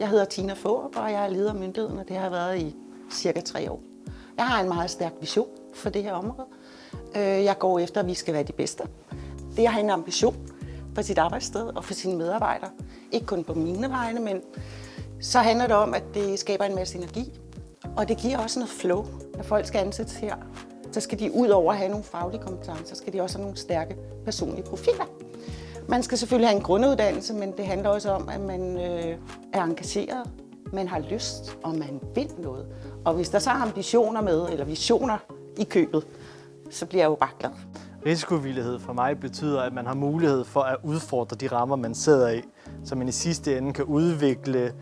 Jeg hedder Tina Fårup, og jeg er leder af myndigheden, og det har jeg været i cirka tre år. Jeg har en meget stærk vision for det her område. Øh, jeg går efter, at vi skal være de bedste. Det at have en ambition for sit arbejdssted og for sine medarbejdere. Ikke kun på mine vegne, men så handler det om, at det skaber en masse energi. Og det giver også noget flow, når folk skal ansættes her. Så skal de ud over at have nogle faglige kompetencer, skal de også have nogle stærke personlige profiler. Man skal selvfølgelig have en grunduddannelse, men det handler også om, at man øh, er engageret, man har lyst, og man vil noget. Og hvis der så er ambitioner med, eller visioner i købet, så bliver jeg jo bare glad. Risikovillighed for mig betyder, at man har mulighed for at udfordre de rammer, man sidder i, så man i sidste ende kan udvikle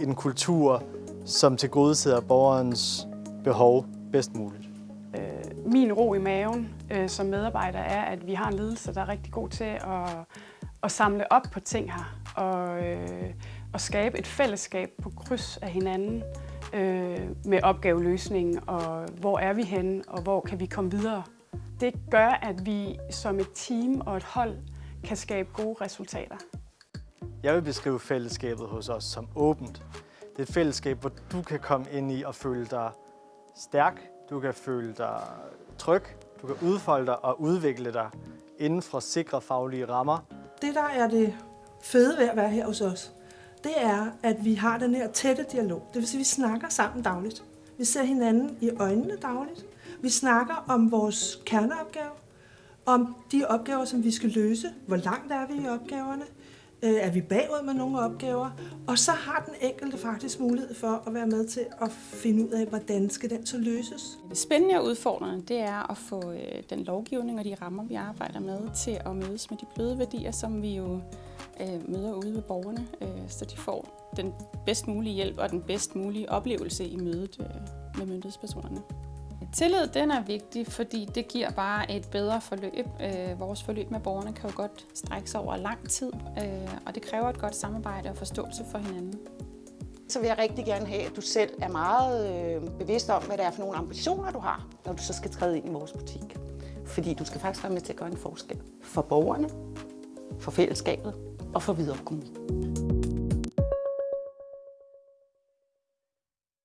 en kultur, som tilgodeser borgerens behov bedst muligt. Min ro i maven øh, som medarbejder er, at vi har en ledelse, der er rigtig god til at, at samle op på ting her og, øh, og skabe et fællesskab på kryds af hinanden øh, med opgaveløsningen og hvor er vi henne og hvor kan vi komme videre. Det gør, at vi som et team og et hold kan skabe gode resultater. Jeg vil beskrive fællesskabet hos os som åbent. Det er et fællesskab, hvor du kan komme ind i og føle dig stærk, du kan føle dig tryg, du kan udfolde dig og udvikle dig inden for sikre faglige rammer. Det, der er det fede ved at være her hos os, det er, at vi har den her tætte dialog. Det vil sige, at vi snakker sammen dagligt. Vi ser hinanden i øjnene dagligt. Vi snakker om vores kerneopgave, om de opgaver, som vi skal løse. Hvor langt er vi i opgaverne? Øh, Er vi bagud med nogle opgaver? Og så har den enkelte faktisk mulighed for at være med til at finde ud af, hvordan skal den så løses. Det spændende og udfordrende, det er at få øh, den lovgivning og de rammer, vi arbejder med, til at mødes med de bløde værdier, som vi jo øh, møder ude ved borgerne, øh, så de får den bedst mulige hjælp og den bedst mulige oplevelse i mødet øh, med myndighedspersonerne. Tillid den er vigtig, fordi det giver bare et bedre forløb. Øh, vores forløb med borgerne kan jo godt strække sig over lang tid, øh, og det kræver et godt samarbejde og forståelse for hinanden. Så vil jeg rigtig gerne have, at du selv er meget øh, bevidst om, hvad det er for nogle ambitioner, du har, når du så skal træde ind i vores butik. Fordi du skal faktisk være med til at gøre en forskel for borgerne, for fællesskabet og for videre kommunen.